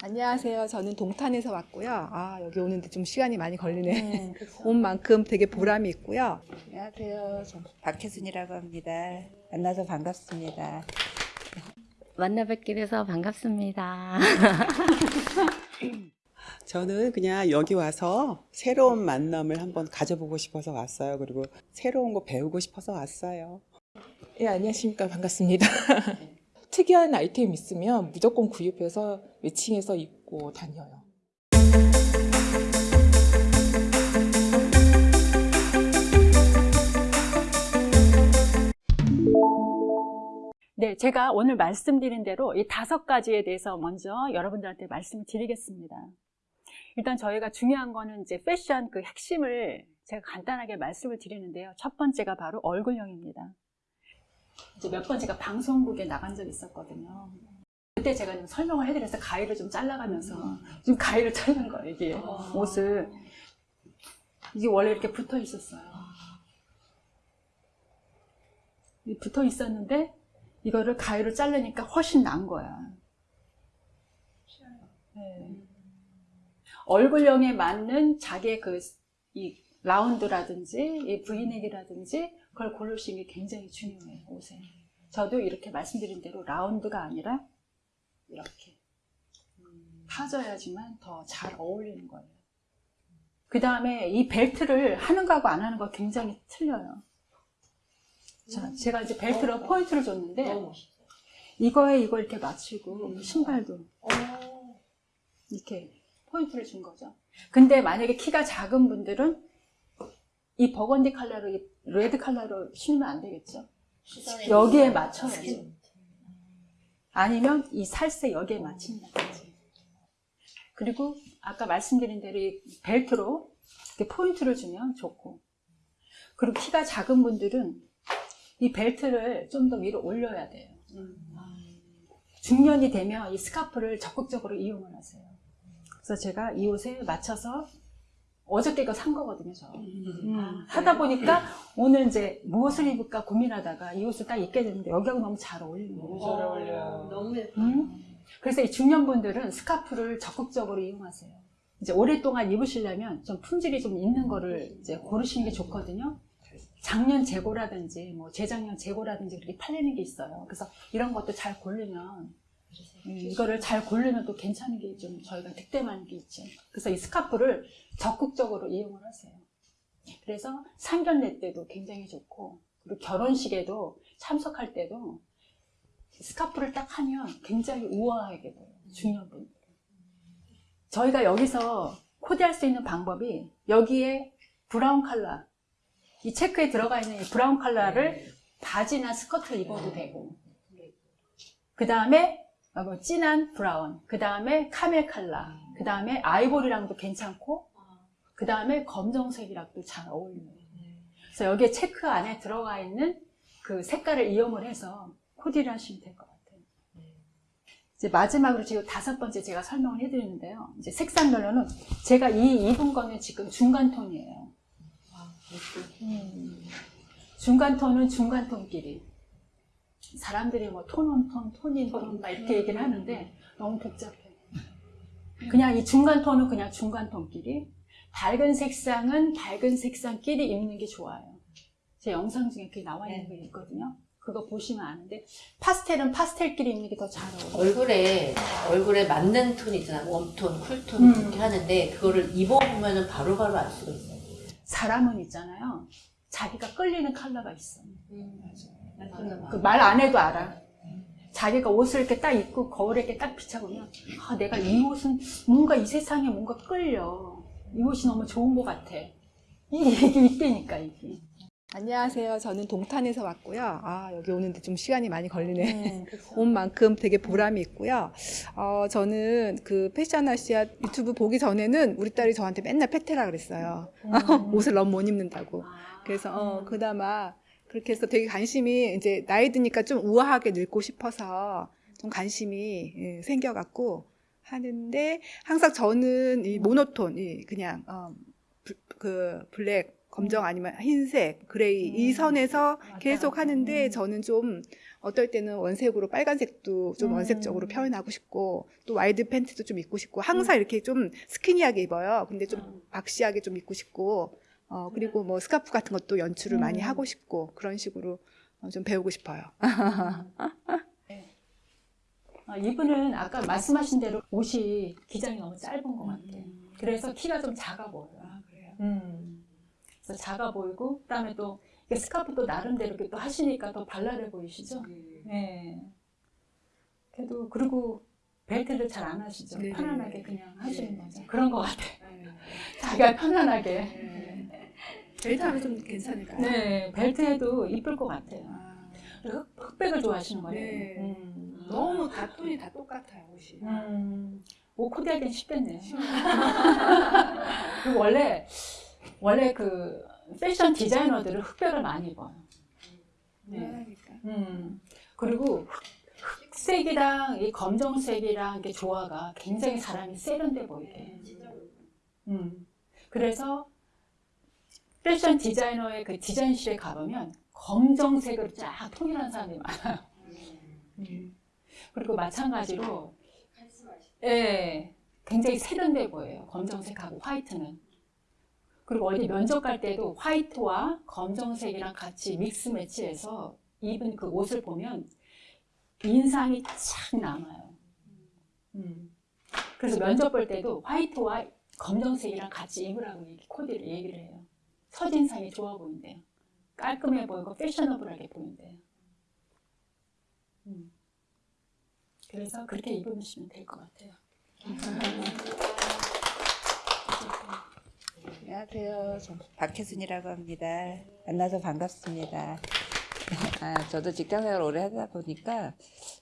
안녕하세요. 저는 동탄에서 왔고요. 아, 여기 오는데 좀 시간이 많이 걸리네. 음, 그쵸. 온 만큼 되게 보람이 있고요. 안녕하세요. 저 박혜순이라고 합니다. 만나서 반갑습니다. 만나 뵙게 돼서 반갑습니다. 저는 그냥 여기 와서 새로운 만남을 한번 가져보고 싶어서 왔어요. 그리고 새로운 거 배우고 싶어서 왔어요. 예, 안녕하십니까. 반갑습니다. 특이한 아이템 있으면 무조건 구입해서 매칭해서 입고 다녀요. 네, 제가 오늘 말씀드린 대로 이 다섯 가지에 대해서 먼저 여러분들한테 말씀을 드리겠습니다. 일단 저희가 중요한 거는 이제 패션 그 핵심을 제가 간단하게 말씀을 드리는데요. 첫 번째가 바로 얼굴형입니다. 이제 몇 번 제가 방송국에 나간 적이 있었거든요. 그때 제가 좀 설명을 해드려서 가위를 좀 잘라가면서 좀 가위를 자른 거예요, 이게 옷을. 이게 원래 이렇게 붙어 있었어요. 이 붙어 있었는데 이거를 가위로 자르니까 훨씬 나은 거야. 네. 얼굴형에 맞는 자기의 그, 이 라운드라든지, 이 브이넥이라든지, 그걸 고르시는 게 굉장히 중요해요, 옷에. 저도 이렇게 말씀드린 대로 라운드가 아니라, 이렇게. 파져야지만 더 잘 어울리는 거예요. 그 다음에 이 벨트를 하는 거하고 안 하는 거 굉장히 틀려요. 자, 제가 이제 벨트로 포인트를 줬는데, 이거에 이거 이렇게 맞추고, 신발도. 이렇게 포인트를 준 거죠. 근데 만약에 키가 작은 분들은 이 버건디 이 red 컬러로 신으면 안 되겠죠. 여기에 맞춰야죠. 아니면 이 살색 여기에 맞춘다든지. 그리고 아까 말씀드린 대로 이 벨트로 이렇게 포인트를 주면 좋고. 그리고 키가 작은 분들은 이 벨트를 좀 더 위로 올려야 돼요. 중년이 되면 이 스카프를 적극적으로 이용을 하세요. 그래서 제가 이 옷에 맞춰서 어저께 이거 산 거거든요, 저. 음, 하다 보니까 오늘 이제 무엇을 입을까 고민하다가 이 옷을 딱 입게 됐는데 여기하고 너무 잘 어울리는 거예요. 잘 어울려요. 너무 음? 그래서 이 중년분들은 스카프를 적극적으로 이용하세요. 이제 오랫동안 입으시려면 좀 품질이 좀 있는 거를 이제 고르시는 게 좋거든요. 작년 재고라든지 뭐 재작년 재고라든지 그렇게 팔리는 게 있어요. 그래서 이런 것도 잘 고르면 음, 이거를 잘 고르면 또 괜찮은 게 좀 저희가 득템하는 게 있죠. 그래서 이 스카프를 적극적으로 이용을 하세요. 그래서 상견례 때도 굉장히 좋고 그리고 결혼식에도 참석할 때도 스카프를 딱 하면 굉장히 우아하게 보여요. 중년분들. 저희가 여기서 코디할 수 있는 방법이 여기에 brown 컬러 이 체크에 들어가 있는 이 brown 컬러를 바지나 스커트를 입어도 되고 그 다음에 진한 브라운 그 다음에 카멜 컬러 그 다음에 아이보리랑도 괜찮고 그 다음에 검정색이랑도 잘 어울려요. 그래서 여기에 체크 안에 들어가 있는 그 색깔을 이용을 해서 코디를 하시면 될 것 같아요. 이제 마지막으로 지금 다섯 번째 제가 설명을 해드리는데요. 이제 색상별로는 제가 이 입은 거는 지금 중간 톤이에요. 음, 중간 톤은 중간 톤끼리. 사람들이 뭐 톤온 톤, 톤인 톤, 막 이렇게 얘기를 하는데 너무 복잡해. 그냥 이 중간 톤은 그냥 중간 톤끼리. 밝은 색상은 밝은 색상끼리 입는 게 좋아요. 제 영상 중에 그게 나와 있는 거 있거든요. 그거 보시면 아는데 파스텔은 파스텔끼리 입는 게 더 잘 어울려요. 얼굴에 얼굴에 맞는 톤 있잖아. 웜톤, 쿨톤 음. 그렇게 하는데 그거를 입어보면은 바로바로 알 수가 있어요. 사람은 있잖아요. 자기가 끌리는 컬러가 있어. 음. 그 말 안 해도 알아. 자기가 옷을 이렇게 딱 입고 거울에 이렇게 딱 비춰보면 아 내가 이 옷은 뭔가 이 세상에 뭔가 끌려. 이 옷이 너무 좋은 것 같아. 이 얘기 있다니까 이게. 안녕하세요. 저는 동탄에서 왔고요. 아, 여기 오는데 좀 시간이 많이 걸리네. 음. 온 만큼 되게 보람이 있고요. 어, 저는 그 패션 아시아 유튜브 보기 전에는 우리 딸이 저한테 맨날 패테라 그랬어요. 옷을 너무 못 입는다고. 그래서 어, 그나마 그렇게 해서 되게 관심이 이제 나이 드니까 좀 우아하게 늙고 싶어서 좀 관심이 예, 생겨갖고 하는데 항상 저는 이 모노톤, 이 그냥 어, 부- 그 black 검정 아니면 흰색, gray 이 선에서 맞아요. 계속 하는데 음. 저는 좀 어떨 때는 원색으로 빨간색도 좀 음. 원색적으로 표현하고 싶고 또 wide pants도 좀 입고 싶고 항상 이렇게 좀 skinny하게 입어요. 근데 좀 boxy하게 좀 입고 싶고 어 그리고 뭐 스카프 같은 것도 연출을 많이 음. 하고 싶고 그런 식으로 어, 좀 배우고 싶어요. 어, 이분은 아까 말씀하신 대로 옷이 기장이 너무 짧은 것 같아요. 그래서 키가 좀 작아 보여요. 음. 그래서 작아 보이고 그다음에 또 스카프도 나름대로 이렇게 또 하시니까 더 발랄해 보이시죠? 네. 그래도 그리고 벨트를 잘 안 하시죠? 네. 편안하게 그냥 하시는 거죠. 그런 것 같아요. 자기가 편안하게. 벨트 하면 좀 괜찮을까요? 네, 벨트에도 이쁠 것 같아요. 아, 흑- 흑백을 좋아하시는 거예요. 네. 음. 너무 다 톤이 다 똑같아요 옷이. 음, 옷 코디하기는 쉽겠네요. 그리고 원래 원래 그 패션 디자이너들은 흑백을 많이 입어요. 네. 그러니까. 음. 그리고 흑- 흑색이랑 이 검정색이랑 이렇게 조화가 굉장히 사람이 세련돼 보이게. 음. 그래서 패션 디자이너의 그 디자인실에 가보면 검정색으로 쫙 통일한 사람이 많아요. 음. 그리고 마찬가지로 예, 굉장히 세련돼 보여요. 검정색하고 화이트는. 그리고 어디 면접 갈 때도 화이트와 검정색이랑 같이 믹스 매치해서 입은 그 옷을 보면 인상이 착 남아요. 음. 그래서 면접 볼 때도 화이트와 검정색이랑 같이 입으라고 코디를 얘기를 해요. 첫인상이 좋아 보인대요. 깔끔해 보이고 패셔너블하게 보인대요. 음. 그래서 그렇게 입으시면 될 것 같아요. 안녕하세요. 저 박혜순이라고 합니다. 만나서 반갑습니다. 아, 저도 직장생활 오래 하다 보니까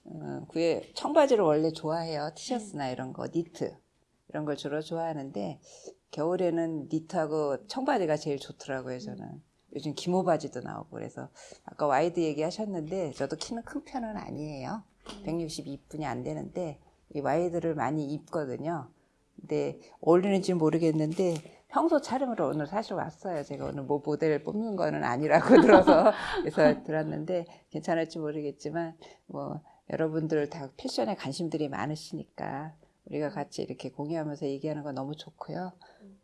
어, 그게 청바지를 원래 좋아해요. 티셔츠나 이런 거, 니트 이런 걸 주로 좋아하는데 겨울에는 니트하고 청바지가 제일 좋더라고요. 저는 요즘 기모 바지도 나오고 그래서 아까 wide 얘기하셨는데 저도 키는 큰 편은 아니에요. 162뿐이 안 되는데 이 wide를 많이 입거든요. 근데 어울리는지 모르겠는데 평소 차림으로 오늘 사실 왔어요. 제가 오늘 뭐 모델 뽑는 거는 아니라고 들어서 그래서 들었는데 괜찮을지 모르겠지만 뭐 여러분들 다 패션에 관심들이 많으시니까 우리가 같이 이렇게 공유하면서 얘기하는 거 너무 좋고요.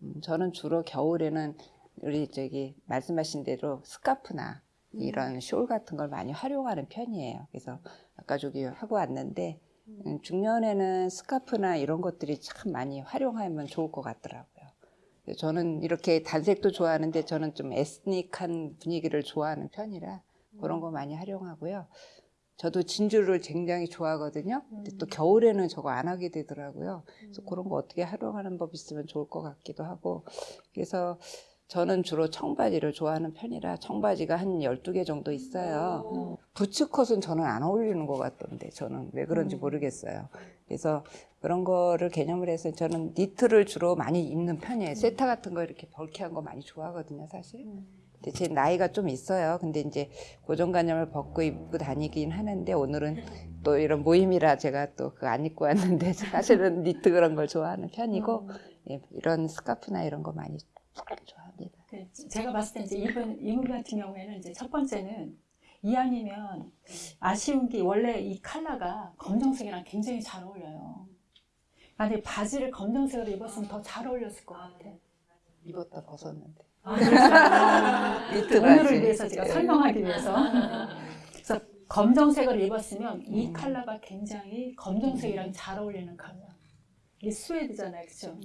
음, 저는 주로 겨울에는 우리 저기 말씀하신 대로 스카프나 이런 숄 같은 걸 많이 활용하는 편이에요. 그래서 아까 저기 하고 왔는데 음, 중년에는 스카프나 이런 것들이 참 많이 활용하면 좋을 것 같더라고요. 저는 이렇게 단색도 좋아하는데 저는 좀 에스닉한 분위기를 좋아하는 편이라 그런 거 많이 활용하고요. 저도 진주를 굉장히 좋아하거든요. 근데 또 겨울에는 저거 안 하게 되더라고요. 그래서 그런 거 어떻게 활용하는 법 있으면 좋을 것 같기도 하고. 그래서 저는 주로 청바지를 좋아하는 편이라 청바지가 한 12개 정도 있어요. 부츠컷은 저는 안 어울리는 것 같던데 저는 왜 그런지 모르겠어요. 그래서 그런 거를 개념을 해서 저는 니트를 주로 많이 입는 편이에요. 세타 같은 거 이렇게 벌키한 거 많이 좋아하거든요, 사실. 제 나이가 좀 있어요. 근데 이제 고정관념을 벗고 입고 다니긴 하는데 오늘은 또 이런 모임이라 제가 또 그 안 입고 왔는데 사실은 니트 그런 걸 좋아하는 편이고 예, 이런 스카프나 이런 거 많이 좋아합니다. 그 제가 봤을 때 이제 이분 이분 같은 경우에는 이제 첫 번째는 이왕이면 아쉬운 게 원래 이 컬러가 검정색이랑 굉장히 잘 어울려요. 만약에 바지를 검정색으로 입었으면 더 잘 어울렸을 것 같아. 입었다 벗었는데. 아, 오늘을 바지. 위해서 제가 예. 설명하기 위해서. 그래서 검정색을 입었으면 이 컬러가 굉장히 검정색이랑 잘 어울리는 컬러. 이게 스웨드잖아요, 그렇죠?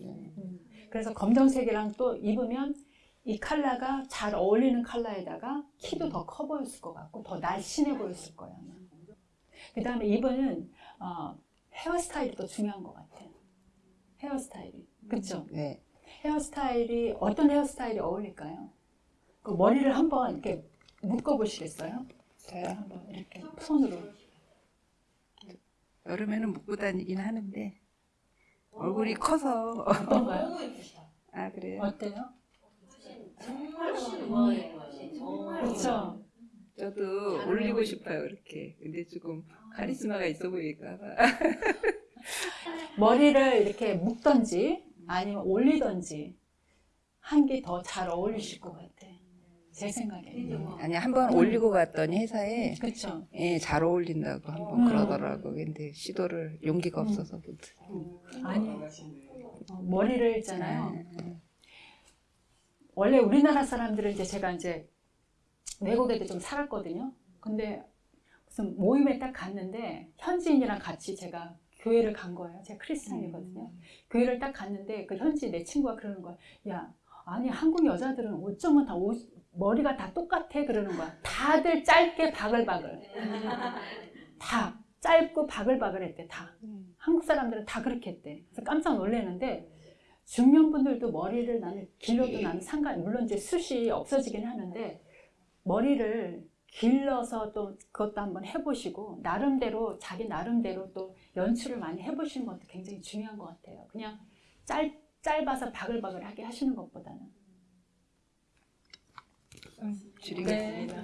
그래서 검정색이랑 또 입으면 이 컬러가 잘 어울리는 컬러에다가 키도 더 커 보였을 것 같고 더 날씬해 보였을 거예요. 아마. 그다음에 이분은 어, 헤어스타일이 더 중요한 것 같아요. 헤어스타일이, 그렇죠? 네. 헤어스타일이 어떤 헤어스타일이 어울릴까요? 그 머리를 한번 이렇게 묶어 보시겠어요? 저요? 한번 이렇게 손으로. 여름에는 묶고 다니긴 하는데 얼굴이 커서 어떤가요? 아 그래요? 어때요? 정말 그렇죠. 저도 올리고 싶어요 그렇게 근데 조금 카리스마가 있어 보일까 봐 머리를 이렇게 묶던지 아니면 올리던지 한 게 더 잘 어울리실 것 같아. 제 생각에. 아니 한 번 올리고 갔더니 회사에 그렇죠. 예, 잘 어울린다고 한 번 음. 그러더라고. 근데 시도를 용기가 없어서 못. 아니 어, 머리를 있잖아요. 네. 원래 우리나라 사람들은 이제 제가 이제 외국에도 좀 살았거든요. 근데 무슨 모임에 딱 갔는데 현지인이랑 같이 제가 교회를 간 거예요. 제가 크리스찬이거든요. 교회를 딱 갔는데 그 현지 내 친구가 그러는 거야. 야, 아니 한국 여자들은 어쩌면 다 옷, 머리가 다 똑같아 그러는 거야. 다들 짧게 바글바글. 다 짧고 바글바글 했대 다. 한국 사람들은 다 그렇게 했대. 그래서 깜짝 놀랐는데 중년분들도 머리를 나는 길러도 나는 상관 물론 이제 숱이 없어지긴 하는데 머리를 길러서 또 그것도 한번 해보시고 나름대로 자기 나름대로 또 연출을 많이 해보시는 것도 굉장히 중요한 것 같아요. 그냥 짧 짧아서 바글바글하게 하시는 것보다는. 줄이겠습니다.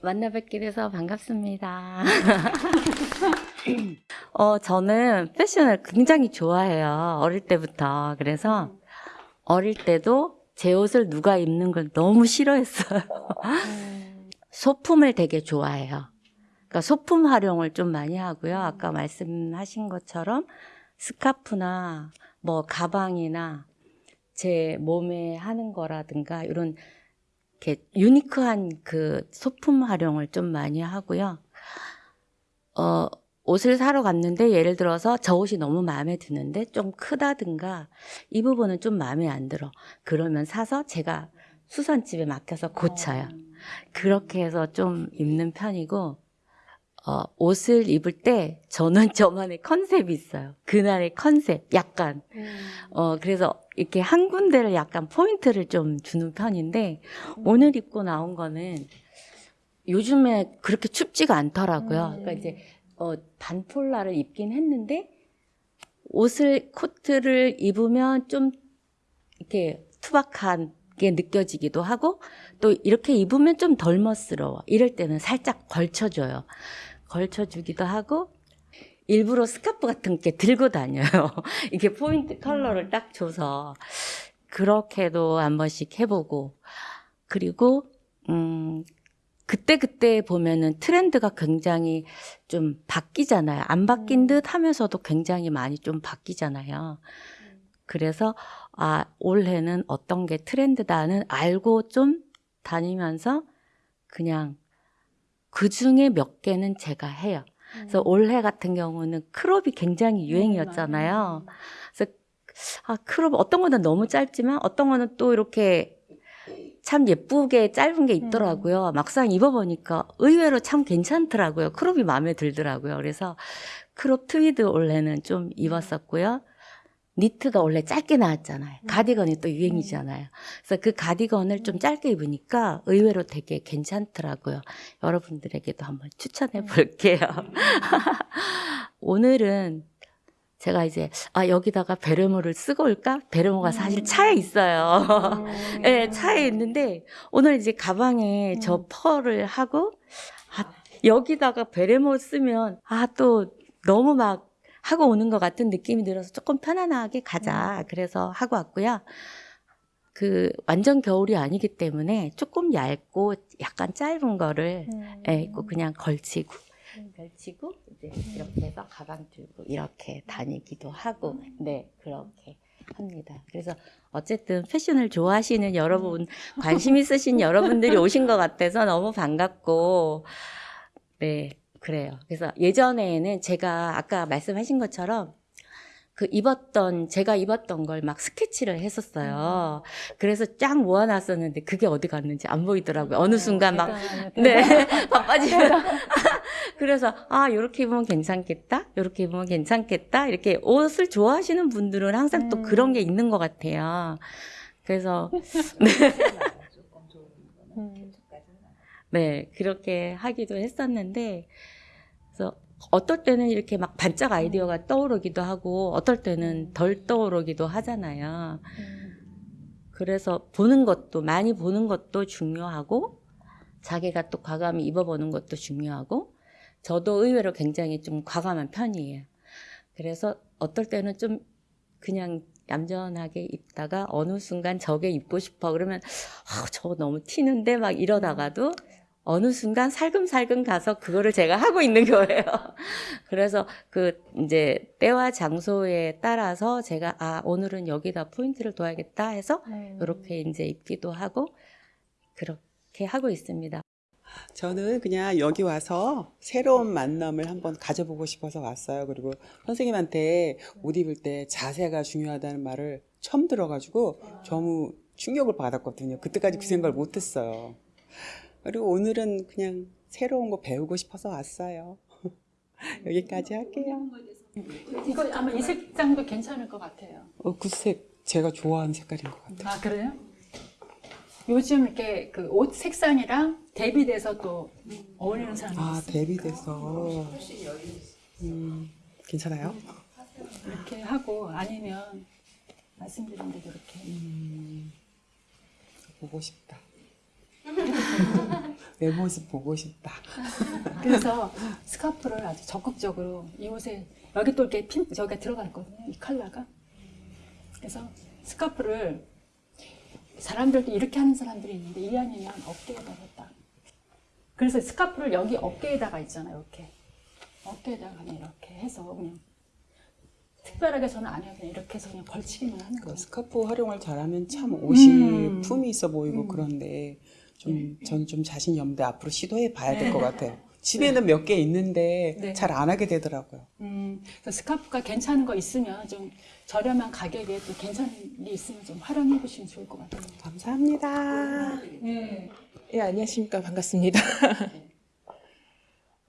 만나 뵙게 돼서 반갑습니다. 어, 저는 패션을 굉장히 좋아해요. 어릴 때부터. 그래서 어릴 때도 제 옷을 누가 입는 걸 너무 싫어했어요. 소품을 되게 좋아해요. 그러니까 소품 활용을 좀 많이 하고요. 아까 말씀하신 것처럼 스카프나 뭐 가방이나 제 몸에 하는 거라든가 이런 이렇게 유니크한 그 소품 활용을 좀 많이 하고요. 어, 옷을 사러 갔는데 예를 들어서 저 옷이 너무 마음에 드는데 좀 크다든가 이 부분은 좀 마음에 안 들어. 그러면 사서 제가 수선집에 맡겨서 고쳐요. 그렇게 해서 좀 입는 편이고 어, 옷을 입을 때 저는 저만의 컨셉이 있어요. 그날의 컨셉, 약간. 어, 그래서 이렇게 한 군데를 약간 포인트를 좀 주는 편인데, 오늘 입고 나온 거는 요즘에 그렇게 춥지가 않더라고요. 그러니까 이제, 어, 반폴라를 입긴 했는데, 옷을, 코트를 입으면 좀 이렇게 투박한 게 느껴지기도 하고, 또 이렇게 입으면 좀 덜 멋스러워. 이럴 때는 살짝 걸쳐줘요. 걸쳐주기도 하고, 일부러 스카프 같은 게 들고 다녀요. 이게 포인트 컬러를 딱 줘서. 그렇게도 한 번씩 해보고. 그리고, 음, 그때그때 보면은 트렌드가 굉장히 좀 바뀌잖아요. 안 바뀐 듯 하면서도 굉장히 많이 좀 바뀌잖아요. 그래서, 아, 올해는 어떤 게 트렌드다는 알고 좀 다니면서 그냥 그 중에 몇 개는 제가 해요. 그래서 올해 같은 경우는 crop이 굉장히 유행이었잖아요. 그래서 아, crop 어떤 거는 너무 짧지만 어떤 거는 또 이렇게 참 예쁘게 짧은 게 있더라고요. 막상 입어보니까 의외로 참 괜찮더라고요. crop이 마음에 들더라고요. 그래서 crop 트위드 올해는 좀 입었었고요. 니트가 원래 짧게 나왔잖아요. 가디건이 또 유행이잖아요. 그래서 그 가디건을 좀 짧게 입으니까 의외로 되게 괜찮더라고요. 여러분들에게도 한번 추천해 볼게요. 오늘은 제가 이제 아 여기다가 베레모를 쓰고 올까? 베레모가 사실 차에 있어요. 네, 차에 있는데 오늘 이제 가방에 저 펄을 하고 아, 여기다가 베레모 쓰면 아 또 너무 막 하고 오는 것 같은 느낌이 들어서 조금 편안하게 가자. 그래서 하고 왔고요. 그 완전 겨울이 아니기 때문에 조금 얇고 약간 짧은 거를 예, 입고 그냥 걸치고 걸치고 이제 이렇게 해서 가방 들고 이렇게 다니기도 하고. 네 그렇게 합니다. 그래서 어쨌든 패션을 좋아하시는 여러분 관심 있으신 여러분들이 오신 것 같아서 너무 반갑고. 네 그래요. 그래서 예전에는 제가 아까 말씀하신 것처럼 그 입었던 제가 입었던 걸 막 스케치를 했었어요. 그래서 쫙 모아놨었는데 그게 어디 갔는지 안 보이더라고요. 어느 순간 막 네, 바빠지면. 그래서, 아, 요렇게 입으면 괜찮겠다? 요렇게 입으면 괜찮겠다? 이렇게 옷을 좋아하시는 분들은 항상 또 그런 게 있는 것 같아요. 그래서, 네. 네, 그렇게 하기도 했었는데, 그래서 어떨 때는 이렇게 막 반짝 아이디어가 떠오르기도 하고, 어떨 때는 덜 떠오르기도 하잖아요. 그래서 보는 것도, 많이 보는 것도 중요하고, 자기가 또 과감히 입어보는 것도 중요하고, 저도 의외로 굉장히 좀 과감한 편이에요. 그래서 어떨 때는 좀 그냥 얌전하게 입다가 어느 순간 저게 입고 싶어 그러면 아, 저거 너무 튀는데 막 이러다가도 어느 순간 살금살금 가서 그거를 제가 하고 있는 거예요. 그래서 그 이제 때와 장소에 따라서 제가 아 오늘은 여기다 포인트를 둬야겠다 해서 이렇게 이제 입기도 하고 그렇게 하고 있습니다. 저는 그냥 여기 와서 새로운 만남을 한번 가져보고 싶어서 왔어요. 그리고 선생님한테 옷 입을 때 자세가 중요하다는 말을 처음 들어가지고 너무 충격을 받았거든요. 그때까지 그 생각을 못했어요. 그리고 오늘은 그냥 새로운 거 배우고 싶어서 왔어요. 여기까지 할게요. 이거 아마 이 색상도 괜찮을 것 같아요. 어, 구색 제가 좋아하는 색깔인 것 같아요. 아 그래요? 요즘 이렇게 그 옷 색상이랑 대비돼서 또 어울리는 사람이 아, 있어요. 대비돼서. 음, 괜찮아요? 이렇게 하고 아니면 말씀드린 대로 이렇게 보고 싶다. 내 모습 보고 싶다. 그래서 스카프를 아주 적극적으로 이 옷에 여기 또 이렇게 핀 저기가 들어가 있거든요. 이 컬러가. 그래서 스카프를 사람들도 이렇게 하는 사람들이 있는데 이 아니면 어깨에다가 딱. 그래서 스카프를 여기 어깨에다가 있잖아요. 이렇게 어깨에다가 이렇게 해서 그냥 특별하게 저는 안 해요. 그냥 이렇게 해서 그냥 걸치기만 하는 그 거예요. 스카프 활용을 잘하면 참 옷이 음. 품이 있어 보이고 음. 그런데 좀전좀 자신 이 없는데 앞으로 시도해 봐야 될 네. 것 같아요. 집에는 몇 개 있는데 네. 잘안 하게 되더라고요. 음, 스카프가 괜찮은 거 있으면 좀 저렴한 가격에 또 괜찮은 게 있으면 좀 활용해 보시면 좋을 것 같아요. 감사합니다. 네. 예, 안녕하십니까. 반갑습니다.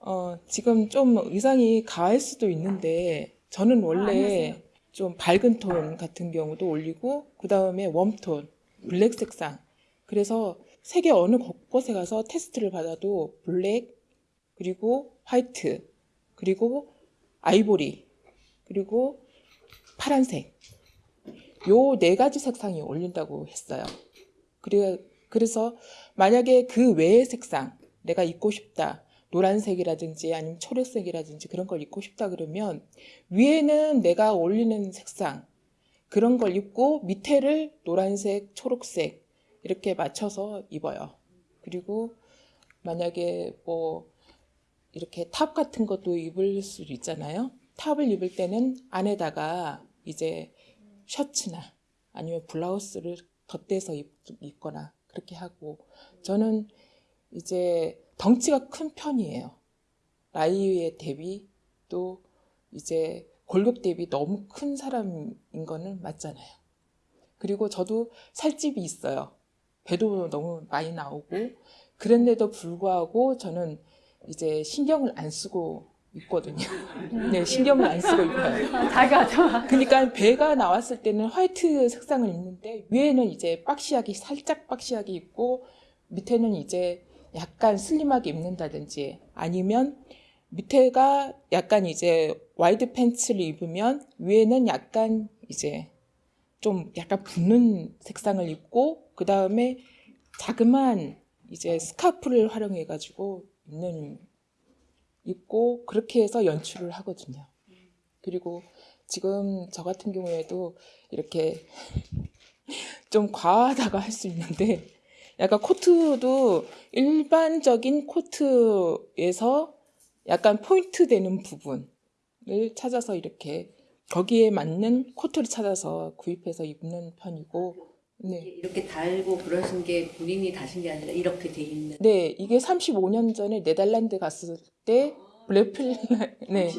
어, 지금 좀 의상이 과할 수도 있는데, 저는 아, 원래 안녕하세요. 좀 밝은 톤 같은 경우도 올리고, 그 다음에 warm tone, black 색상. 그래서 세계 어느 곳곳에 가서 테스트를 받아도 black, 그리고 white, 그리고 아이보리, 그리고 파란색. 요 네 가지 색상이 올린다고 했어요. 그래, 그래서 만약에 그 외의 색상 내가 입고 싶다. 노란색이라든지 아니면 초록색이라든지 그런 걸 입고 싶다 그러면 위에는 내가 올리는 색상 그런 걸 입고 밑에를 노란색, 초록색 이렇게 맞춰서 입어요. 그리고 만약에 뭐 이렇게 top 같은 것도 입을 수 있잖아요. top을 입을 때는 안에다가 이제 셔츠나 아니면 블라우스를 덧대서 입, 입거나 그렇게 하고 저는 이제 덩치가 큰 편이에요. 나이에 대비 또 이제 골격 대비 너무 큰 사람인 거는 맞잖아요. 그리고 저도 살집이 있어요. 배도 너무 많이 나오고 그런데도 불구하고 저는 이제 신경을 안 쓰고 있거든요. 네, 신경을 안 쓰고 입어요. 자기가 좋아. 그러니까 배가 나왔을 때는 화이트 색상을 입는데 위에는 이제 boxy하게 살짝 boxy하게 입고 밑에는 이제 약간 슬림하게 입는다든지 아니면 밑에가 약간 이제 wide pants를 입으면 위에는 약간 이제 좀 약간 붙는 색상을 입고 그 다음에 자그만 이제 스카프를 활용해 가지고 입는 입고 그렇게 해서 연출을 하거든요. 그리고 지금 저 같은 경우에도 이렇게 좀 과하다가 할 수 있는데 약간 코트도 일반적인 코트에서 약간 포인트 되는 부분을 찾아서 이렇게 거기에 맞는 코트를 찾아서 구입해서 입는 편이고 네. 이렇게 달고 그러신 게 본인이 다신 게 아니라 이렇게 돼 있는. 네, 이게 35년 전에 네덜란드 갔을 때 블랙필 네.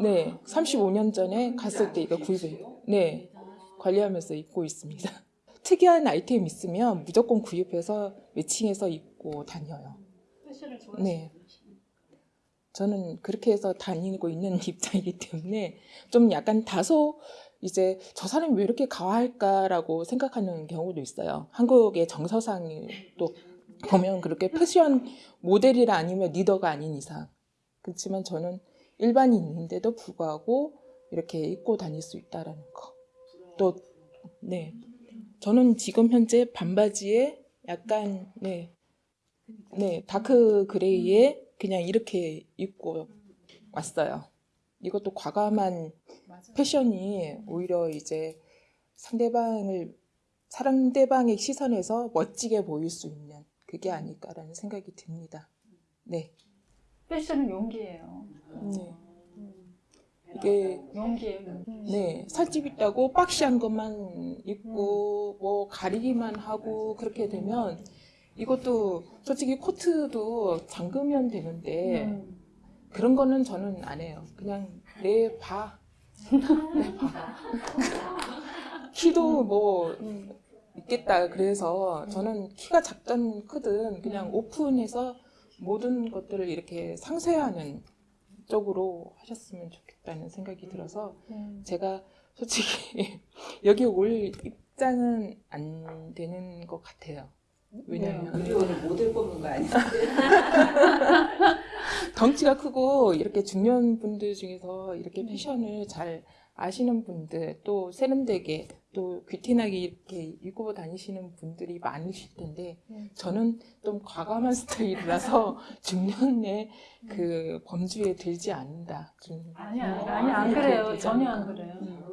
네. 35년 전에 갔을 때 이거 구입해. 네. 관리하면서 입고 있습니다. 특이한 아이템 있으면 무조건 구입해서 매칭해서 입고 다녀요. 네. 저는 그렇게 해서 다니고 있는 입장이기 때문에 좀 약간 다소 이제 저 사람이 왜 이렇게 과할까라고 생각하는 경우도 있어요. 한국의 정서상이 또 보면 그렇게 패션 모델이라 아니면 리더가 아닌 이상. 그렇지만 저는 일반인인데도 불구하고 이렇게 입고 다닐 수 있다라는 거. 또, 네. 저는 지금 현재 반바지에 약간, 네. 네, dark gray에 그냥 이렇게 입고 왔어요. 이것도 과감한 패션이 오히려 이제 상대방을 상대방의 시선에서 멋지게 보일 수 있는 그게 아닐까라는 생각이 듭니다. 네. 패션은 용기예요. 네. 이게 용기예요. 네, 살집 있다고 boxy한 것만 입고 뭐 가리기만 하고 그렇게 되면 이것도 솔직히 코트도 잠그면 되는데 음. 그런 거는 저는 안 해요. 그냥 내 봐. 내 봐. 키도 뭐 있겠다. 그래서 저는 키가 작든 크든 그냥 오픈해서 모든 것들을 이렇게 상쇄하는 쪽으로 하셨으면 좋겠다는 생각이 들어서 음. 제가 솔직히 여기 올 입장은 안 되는 것 같아요. 왜냐면 우리 오늘 모델 뽑는 거 아니야? 덩치가 크고 이렇게 중년 분들 중에서 이렇게 패션을 잘 아시는 분들 또 세련되게 또 귀티나게 이렇게 입고 다니시는 분들이 많으실 텐데 저는 좀 과감한 스타일이라서 중년의 그 범주에 들지 않는다. 좀 아니, 아니, 아니, 안 그래요. 전혀 안 그래요. 음.